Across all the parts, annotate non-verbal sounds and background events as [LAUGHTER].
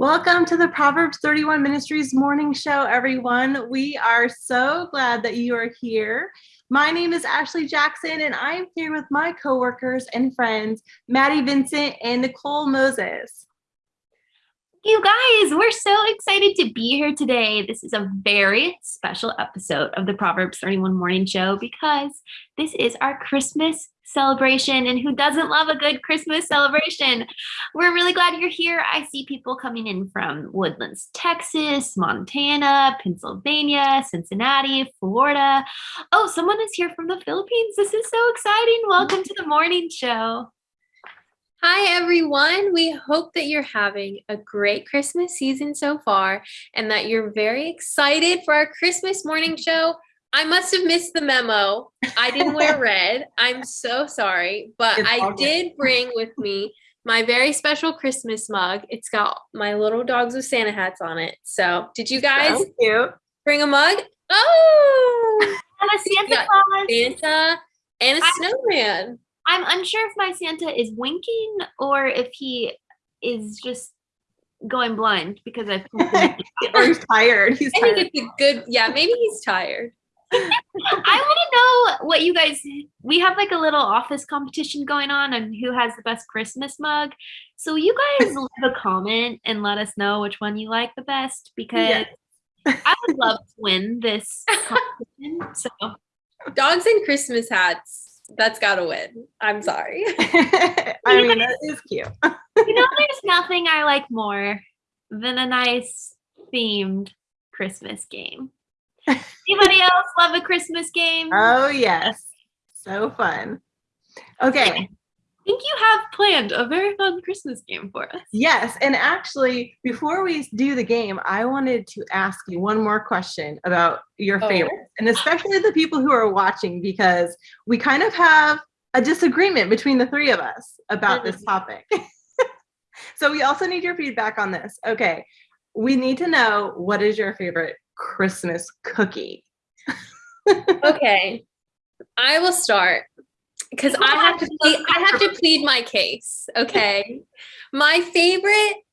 Welcome to the Proverbs 31 Ministries morning show, everyone. We are so glad that you are here. My name is Ashley Jackson, and I'm here with my coworkers and friends, Maddie Vincent and Nicole Moses. You guys, we're so excited to be here today. This is a very special episode of the Proverbs 31 Morning Show because this is our Christmas celebration. And who doesn't love a good Christmas celebration? We're really glad you're here. I see people coming in from Woodlands, Texas, Montana, Pennsylvania, Cincinnati, Florida. Oh, someone is here from the Philippines. This is so exciting. Welcome to the morning show. Hi, everyone. We hope that you're having a great Christmas season so far and that you're very excited for our Christmas morning show. I must have missed the memo. I didn't wear [LAUGHS] red. I'm so sorry, but it's I did bring with me my very special Christmas mug. It's got my little dogs with Santa hats on it. So, did you guys bring a mug? Oh, [LAUGHS] and a Santa Claus. Santa and a snowman. I'm unsure if my Santa is winking or if he is just going blind because I've [LAUGHS] [LAUGHS] or he's tired. He's I tired. think it's a good yeah, maybe he's tired. [LAUGHS] I want to know what you guys we have like a little office competition going on and who has the best Christmas mug. So you guys leave a comment and let us know which one you like the best because yeah. I would love to win this competition. So dogs and Christmas hats that's gotta win. I'm sorry. [LAUGHS] I mean, that is cute. you know, there's nothing I like more than a nice themed Christmas game. Anybody else love a Christmas game? Oh yes, so fun. Okay, think you have planned a very fun Christmas game for us. Yes. And actually, before we do the game, I wanted to ask you one more question about your oh. favorites, and especially the people who are watching, because we kind of have a disagreement between the three of us about this mm-hmm. topic. [LAUGHS] so we also need your feedback on this. Okay. We need to know what is your favorite Christmas cookie? [LAUGHS] okay. I will start because I have to plead, I have to plead my case. Okay. my favorite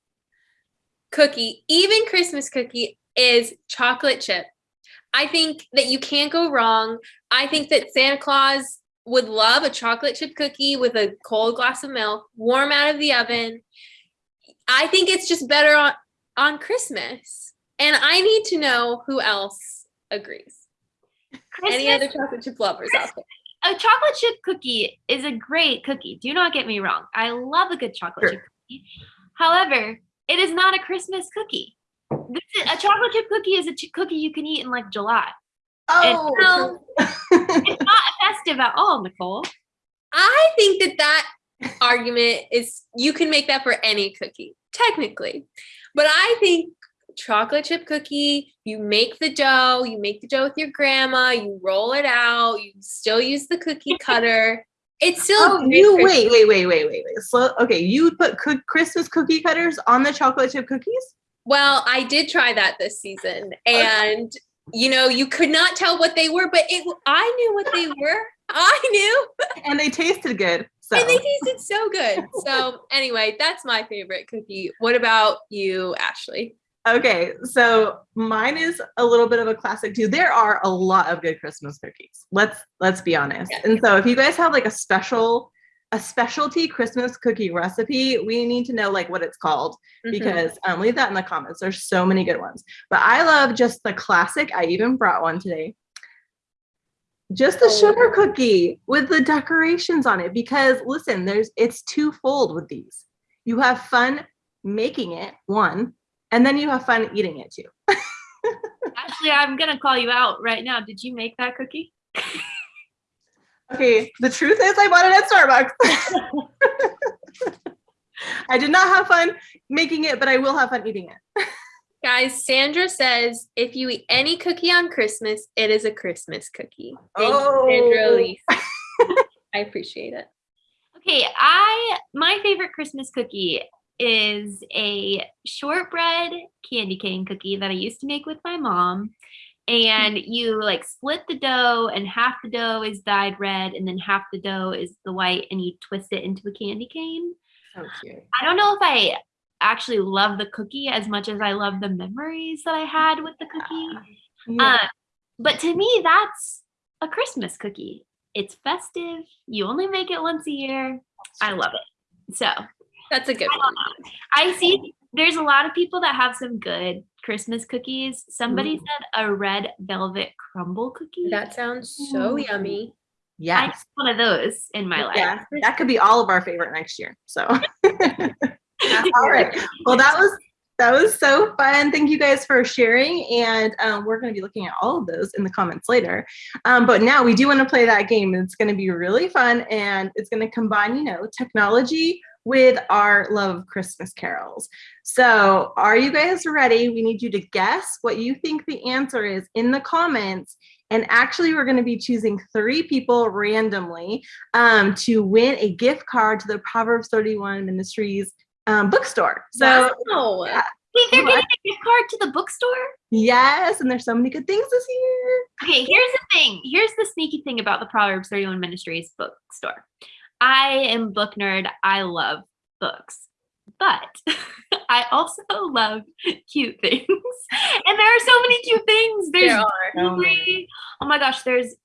cookie, even Christmas cookie, is chocolate chip. I think that you can't go wrong. I think that Santa Claus would love a chocolate chip cookie with a cold glass of milk, warm out of the oven. I think it's just better on, on Christmas. And I need to know who else agrees. Christmas, Any other chocolate chip lovers out there? A chocolate chip cookie is a great cookie. Do not get me wrong. I love a good chocolate sure. chip cookie. However, it is not a Christmas cookie. Is, a chocolate chip cookie is a ch- cookie you can eat in like July. Oh, so, [LAUGHS] it's not festive at all, Nicole. I think that that argument is you can make that for any cookie, technically. But I think chocolate chip cookie. You make the dough, you make the dough with your grandma, you roll it out, you still use the cookie [LAUGHS] cutter. It's still oh, you wait, wait, wait, wait, wait, wait. So okay, you put co- Christmas cookie cutters on the chocolate chip cookies? Well, I did try that this season, and okay. you know, you could not tell what they were, but it I knew what they [LAUGHS] were. I knew, and they tasted good. So. [LAUGHS] And they tasted so good. So anyway, that's my favorite cookie. What about you, Ashley? Okay, so mine is a little bit of a classic too. There are a lot of good Christmas cookies. Let's let's be honest. And so if you guys have like a special a specialty Christmas cookie recipe, we need to know like what it's called mm-hmm. because um, leave that in the comments. There's so many good ones. But I love just the classic. I even brought one today. Just the oh. sugar cookie with the decorations on it because listen, there's it's twofold with these. You have fun making it, one, and then you have fun eating it too. [LAUGHS] Actually, I'm gonna call you out right now. Did you make that cookie? okay, the truth is I bought it at Starbucks. [LAUGHS] I did not have fun making it, but I will have fun eating it. [LAUGHS] Guys, Sandra says if you eat any cookie on Christmas, it is a Christmas cookie. Thank oh. you, Sandra Elise. I appreciate it. Okay, I my favorite Christmas cookie is a shortbread candy cane cookie that I used to make with my mom. And you like split the dough, and half the dough is dyed red, and then half the dough is the white, and you twist it into a candy cane. So cute. I don't know if I actually love the cookie as much as I love the memories that I had with the cookie. Yeah. Uh, but to me, that's a Christmas cookie. It's festive. You only make it once a year. I love it. So That's a good I one. I see there's a lot of people that have some good Christmas cookies. Somebody Ooh. said a red velvet crumble cookie. That sounds so Ooh. yummy. Yeah. I yes. need one of those in my life. Yeah, that could be all of our favorite next year. So, [LAUGHS] all right. Well, that was that was so fun. Thank you guys for sharing, and um, we're going to be looking at all of those in the comments later. Um, but now we do want to play that game. It's going to be really fun, and it's going to combine, you know, technology with our love of Christmas carols. So, are you guys ready? We need you to guess what you think the answer is in the comments. And actually, we're going to be choosing three people randomly um, to win a gift card to the Proverbs 31 Ministries um, bookstore. So, Wow. yeah. Wait, they're getting a gift card to the bookstore? yes, and there's so many good things this year. Okay, here's the thing. Here's the sneaky thing about the Proverbs 31 Ministries bookstore. I am book nerd. I love books. But [LAUGHS] I also love cute things. [LAUGHS] And there are so many cute things. There's There are. Oh my gosh, there's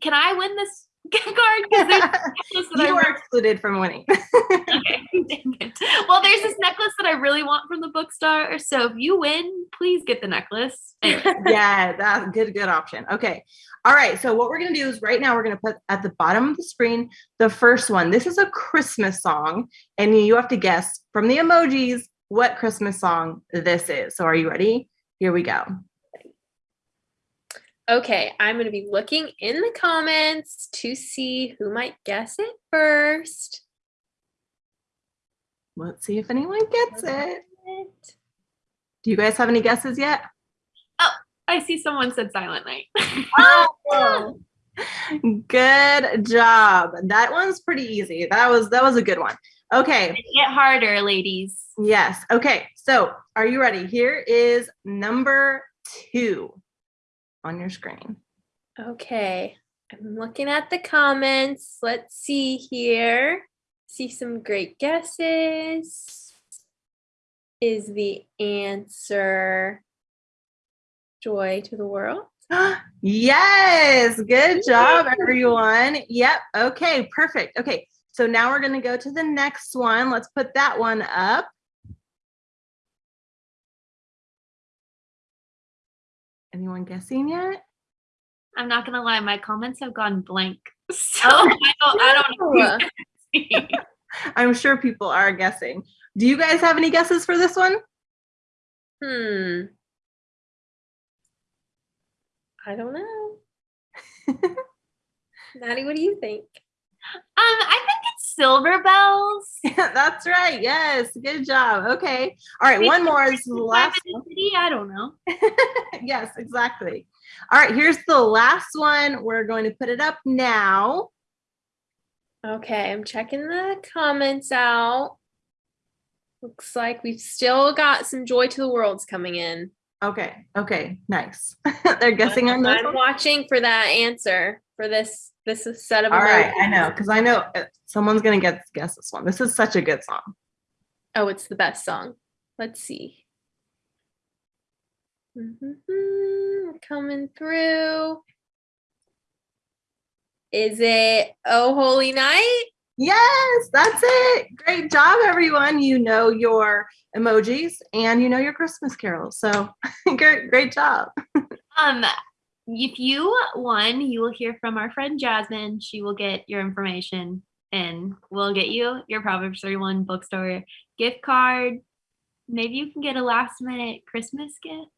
can I win this card? 'Cause there's [LAUGHS] a necklace that I you are excluded from winning. okay. [LAUGHS] Well, there's this necklace that I really want from the bookstore. So if you win, please get the necklace. Anyway, [LAUGHS] yeah, that's a good, good option. Okay. All right. So what we're gonna do is right now we're gonna put at the bottom of the screen the first one. This is a Christmas song, and you have to guess from the emojis what Christmas song this is. So are you ready? Here we go. Okay, I'm going to be looking in the comments to see who might guess it first. Let's see if anyone gets it. Do you guys have any guesses yet? Oh, I see someone said Silent Night. Oh, [LAUGHS] good job. That one's pretty easy. That was that was a good one. Okay. Get harder, ladies. Yes. Okay. So, are you ready? Here is number 2 on your screen. Okay, I'm looking at the comments. Let's see here. See some great guesses. Is the answer joy to the world? [GASPS] yes. Good job everyone. Yep. Okay, perfect. Okay. So now we're going to go to the next one. Let's put that one up. Anyone guessing yet? I'm not gonna lie, my comments have gone blank. [LAUGHS] So Oh, I don't I don't know. no. who's guessing. [LAUGHS] I'm sure people are guessing. Do you guys have any guesses for this one? Hmm. I don't know. [LAUGHS] Maddie, what do you think? Um, I think it's Silver Bells. [LAUGHS] That's right. Yes. Good job. Okay. All right. One more is the last in the City? I don't know. [LAUGHS] yes, exactly. All right, here's the last one. We're going to put it up now. Okay, I'm checking the comments out. Looks like we've still got some joy to the worlds coming in. Okay, okay, nice. [LAUGHS] They're guessing on this I'm one. watching for that answer for this this is set of All right, emojis. I know because I know uh, someone's gonna get guess this one. This is such a good song. Oh, it's the best song. Let's see. Mhm, Coming through. Is it Oh Holy Night? Yes, that's it. Great job, everyone. You know your emojis and you know your Christmas carols. So [LAUGHS] great, great job. Um, if you won, you will hear from our friend Jasmine. She will get your information and we'll get you your Proverbs 31 bookstore gift card. Maybe you can get a last minute Christmas gift.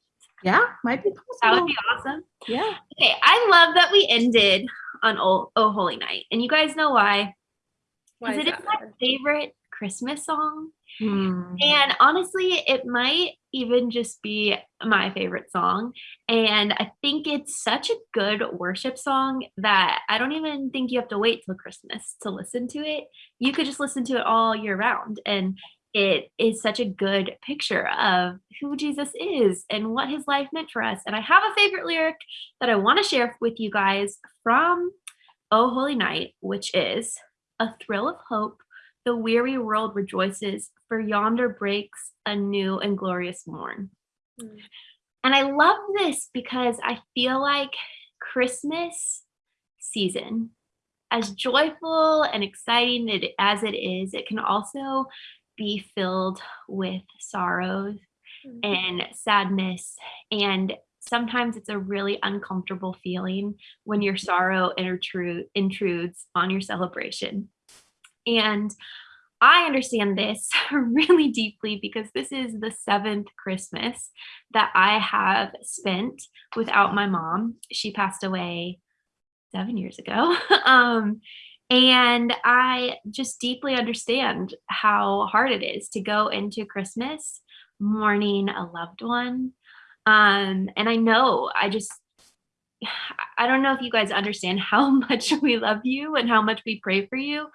Yeah, might be possible. That would be awesome. Yeah. Okay, I love that we ended on Oh, oh Holy Night. And you guys know why? Why Because is it is my favorite Christmas song. Hmm. And honestly, it might even just be my favorite song. And I think it's such a good worship song that I don't even think you have to wait till Christmas to listen to it. You could just listen to it all year round. And it is such a good picture of who Jesus is and what his life meant for us. And I have a favorite lyric that I want to share with you guys from Oh Holy Night, which is a thrill of hope the weary world rejoices, for yonder breaks a new and glorious morn. Mm. And I love this because I feel like Christmas season, as joyful and exciting it, as it is, it can also be filled with sorrows Mhm. and sadness. And sometimes it's a really uncomfortable feeling when your sorrow intrude, intrudes on your celebration. And I understand this [LAUGHS] really deeply because this is the seventh Christmas that I have spent without my mom. She passed away seven years ago. [LAUGHS] um, and I just deeply understand how hard it is to go into Christmas mourning a loved one. Um, and I know I just I don't know if you guys understand how [LAUGHS] much we love you and how much we pray for you.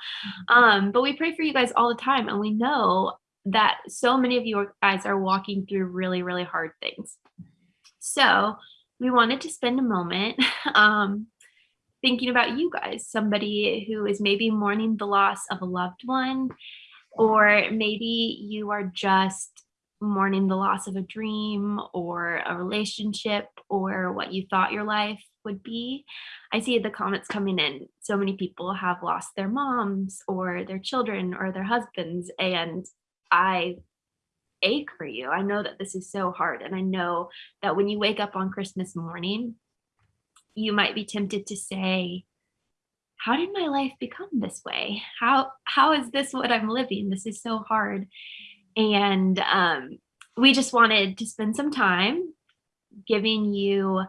Um, but we pray for you guys all the time, and we know that so many of you guys are walking through really, really hard things. So we wanted to spend a moment [LAUGHS] um, thinking about you guys, somebody who is maybe mourning the loss of a loved one, or maybe you are just mourning the loss of a dream or a relationship or what you thought your life would be. I see the comments coming in. So many people have lost their moms or their children or their husbands. And I ache for you. I know that this is so hard. And I know that when you wake up on Christmas morning, you might be tempted to say, how did my life become this way? How how is this what I'm living? This is so hard. And um, we just wanted to spend some time giving you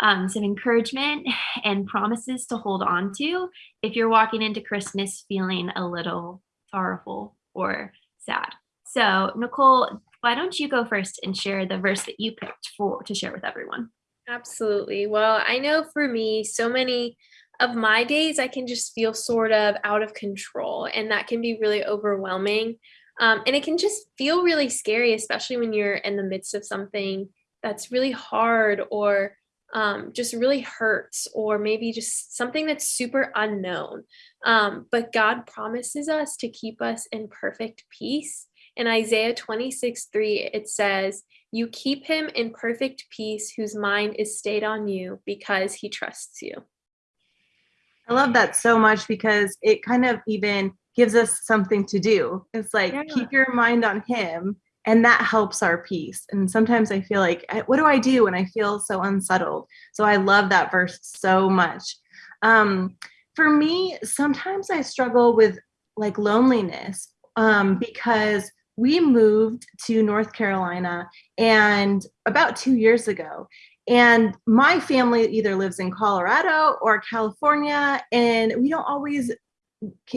um, some encouragement and promises to hold on to if you're walking into Christmas feeling a little sorrowful or sad. So, Nicole, why don't you go first and share the verse that you picked for to share with everyone? Absolutely. Well, I know for me, so many of my days, I can just feel sort of out of control, and that can be really overwhelming. Um, and it can just feel really scary, especially when you're in the midst of something that's really hard or um, just really hurts, or maybe just something that's super unknown. Um, but God promises us to keep us in perfect peace. In Isaiah 26 3, it says, You keep him in perfect peace whose mind is stayed on you because he trusts you. I love that so much because it kind of even gives us something to do. It's like Yeah. keep your mind on him and that helps our peace. And sometimes I feel like what do I do when I feel so unsettled? So I love that verse so much. Um for me, sometimes I struggle with like loneliness um because we moved to North Carolina and about 2 years ago and my family either lives in Colorado or California, and we don't always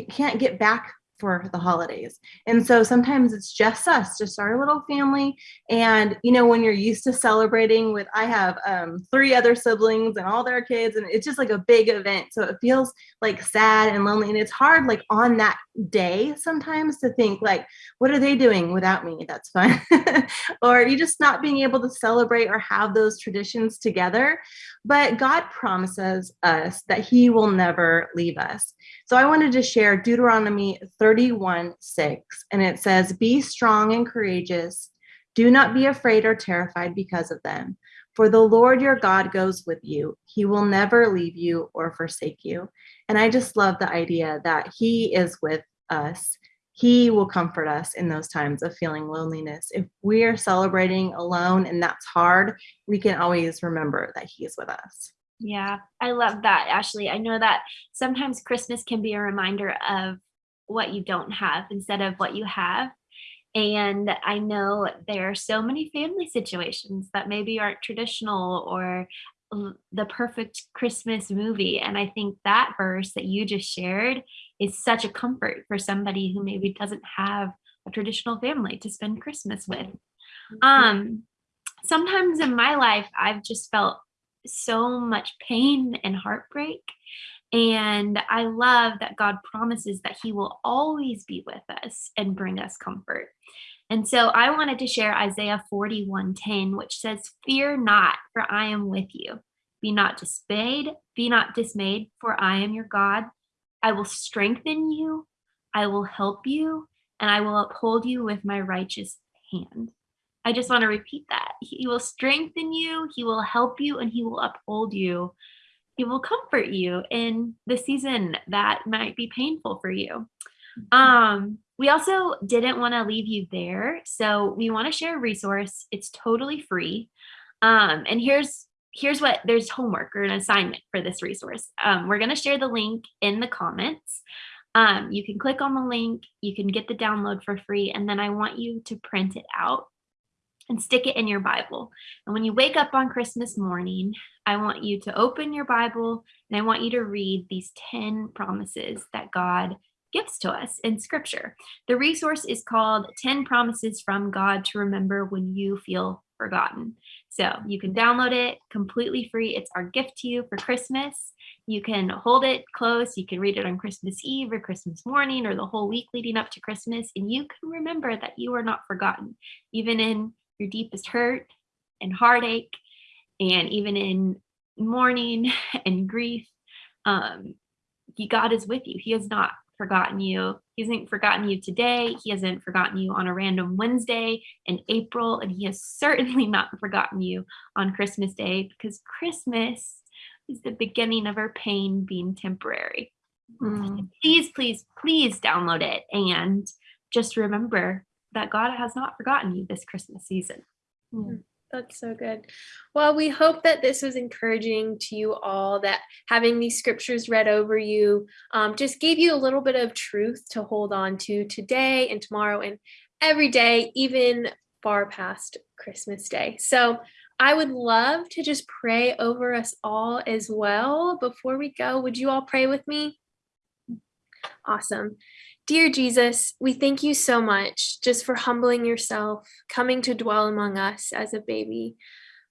can't get back for the holidays. And so sometimes it's just us, just our little family. And you know, when you're used to celebrating with, I have um, three other siblings and all their kids, and it's just like a big event. So it feels like sad and lonely. And it's hard, like on that day, sometimes to think, like, what are they doing without me? That's fun. [LAUGHS] or you just not being able to celebrate or have those traditions together. But God promises us that He will never leave us. So I wanted to share Deuteronomy 31 6, and it says, Be strong and courageous. Do not be afraid or terrified because of them. For the Lord your God goes with you. He will never leave you or forsake you. And I just love the idea that He is with us. He will comfort us in those times of feeling loneliness. If we are celebrating alone and that's hard, we can always remember that He is with us. Yeah, I love that, Ashley. I know that sometimes Christmas can be a reminder of what you don't have instead of what you have. And I know there are so many family situations that maybe aren't traditional or the perfect Christmas movie. And I think that verse that you just shared is such a comfort for somebody who maybe doesn't have a traditional family to spend Christmas with. Um, sometimes in my life, I've just felt so much pain and heartbreak. And I love that God promises that He will always be with us and bring us comfort. And so I wanted to share Isaiah 41:10, which says, Fear not, for I am with you. Be not dismayed, be not dismayed, for I am your God. I will strengthen you, I will help you, and I will uphold you with my righteous hand. I just want to repeat that. He will strengthen you, He will help you, and He will uphold you. He will comfort you in the season that might be painful for you. Um, we also didn't want to leave you there, so we want to share a resource. It's totally free. Um, and here's here's what there's homework or an assignment for this resource. Um, we're going to share the link in the comments. Um, you can click on the link, you can get the download for free, and then I want you to print it out and stick it in your Bible. And when you wake up on Christmas morning, I want you to open your Bible and I want you to read these 10 promises that God gives to us in scripture. The resource is called 10 Promises from God to Remember When You Feel Forgotten. So you can download it completely free. It's our gift to you for Christmas. You can hold it close. You can read it on Christmas Eve or Christmas morning or the whole week leading up to Christmas. And you can remember that you are not forgotten, even in your deepest hurt and heartache, and even in mourning [LAUGHS] and grief. Um, God is with you. He has not forgotten you. He hasn't forgotten you today. He hasn't forgotten you on a random Wednesday in April. And he has [LAUGHS] certainly not forgotten you on Christmas Day because Christmas is the beginning of our pain being temporary. Mm. Please, please, please download it. And just remember that God has not forgotten you this Christmas season. Mm. That's so good. Well, we hope that this was encouraging to you all, that having these scriptures read over you um, just gave you a little bit of truth to hold on to today and tomorrow and every day, even far past Christmas Day. So I would love to just pray over us all as well. Before we go, would you all pray with me? Awesome. Dear Jesus, we thank you so much just for humbling yourself, coming to dwell among us as a baby.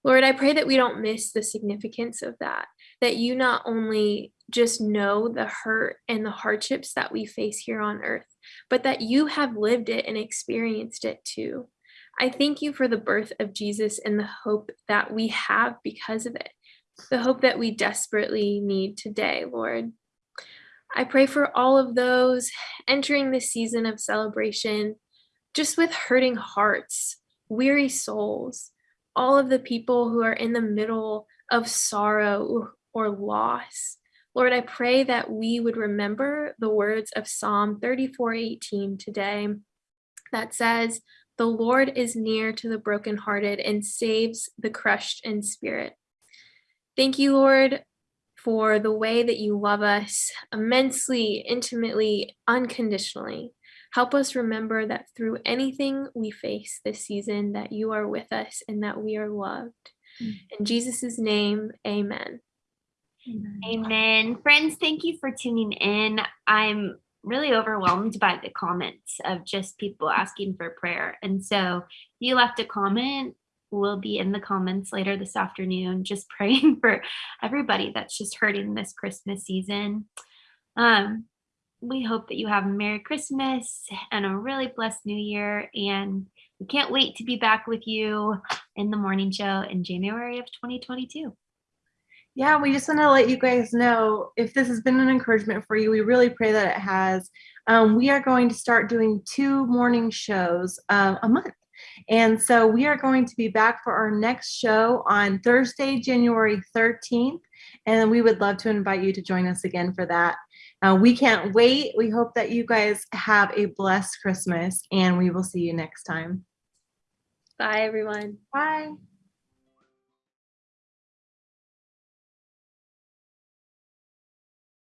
Lord, I pray that we don't miss the significance of that, that you not only just know the hurt and the hardships that we face here on earth, but that you have lived it and experienced it too. I thank you for the birth of Jesus and the hope that we have because of it, the hope that we desperately need today, Lord. I pray for all of those entering this season of celebration, just with hurting hearts, weary souls, all of the people who are in the middle of sorrow or loss. Lord, I pray that we would remember the words of Psalm 34:18 today that says, "The Lord is near to the brokenhearted and saves the crushed in spirit." Thank you, Lord, for the way that you love us immensely, intimately, unconditionally. Help us remember that through anything we face this season, that you are with us and that we are loved. Mm. In Jesus' name, amen. amen. Amen. Friends, thank you for tuning in. I'm really overwhelmed by the comments of just people asking for prayer. And so you left a comment will be in the comments later this afternoon, just [LAUGHS] praying for everybody that's just hurting this Christmas season. Um, we hope that you have a Merry Christmas and a really blessed New Year. And we can't wait to be back with you in the morning show in January of 2022. Yeah, we just want to let you guys know if this has been an encouragement for you, we really pray that it has. Um, we are going to start doing two morning shows uh, a month. And so we are going to be back for our next show on Thursday, January 13th. And we would love to invite you to join us again for that. Uh, we can't wait. We hope that you guys have a blessed Christmas and we will see you next time. Bye, everyone. Bye.